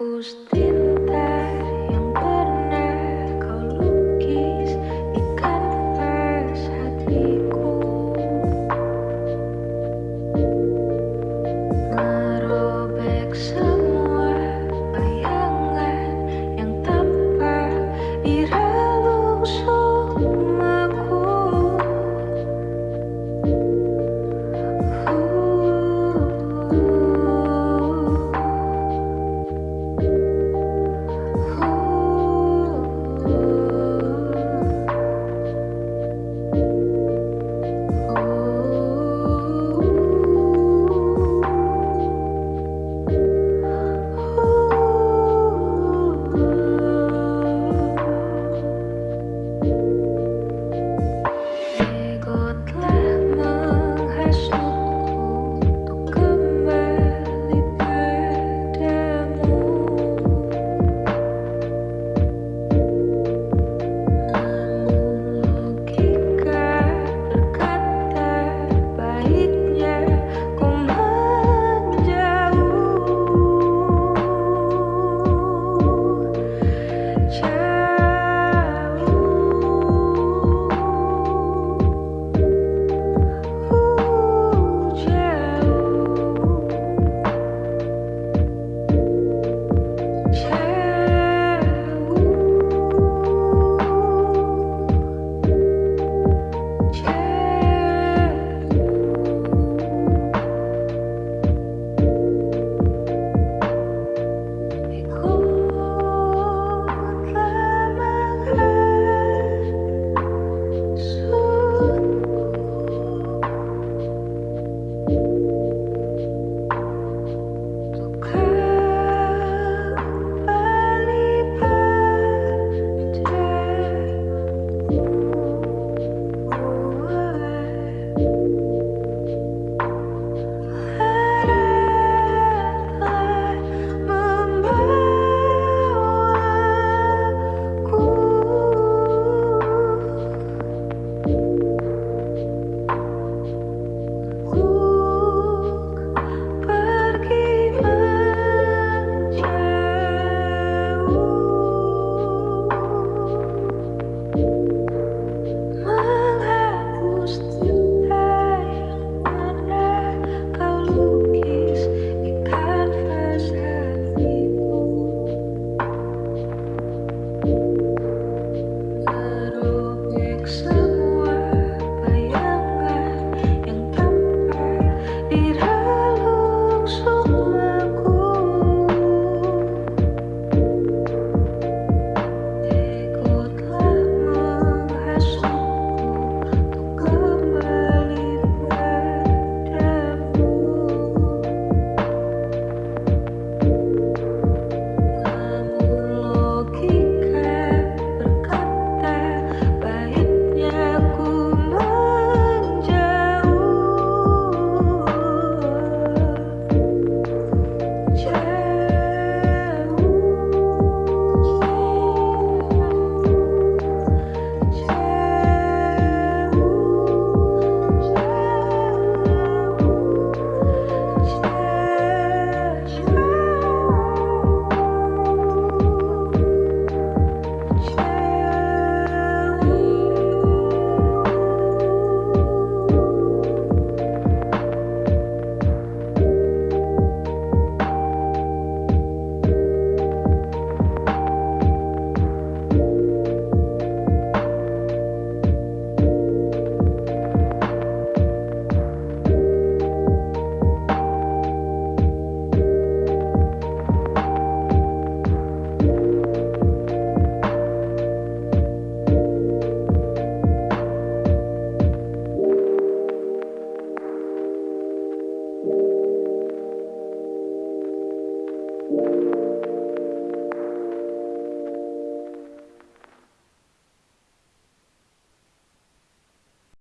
os.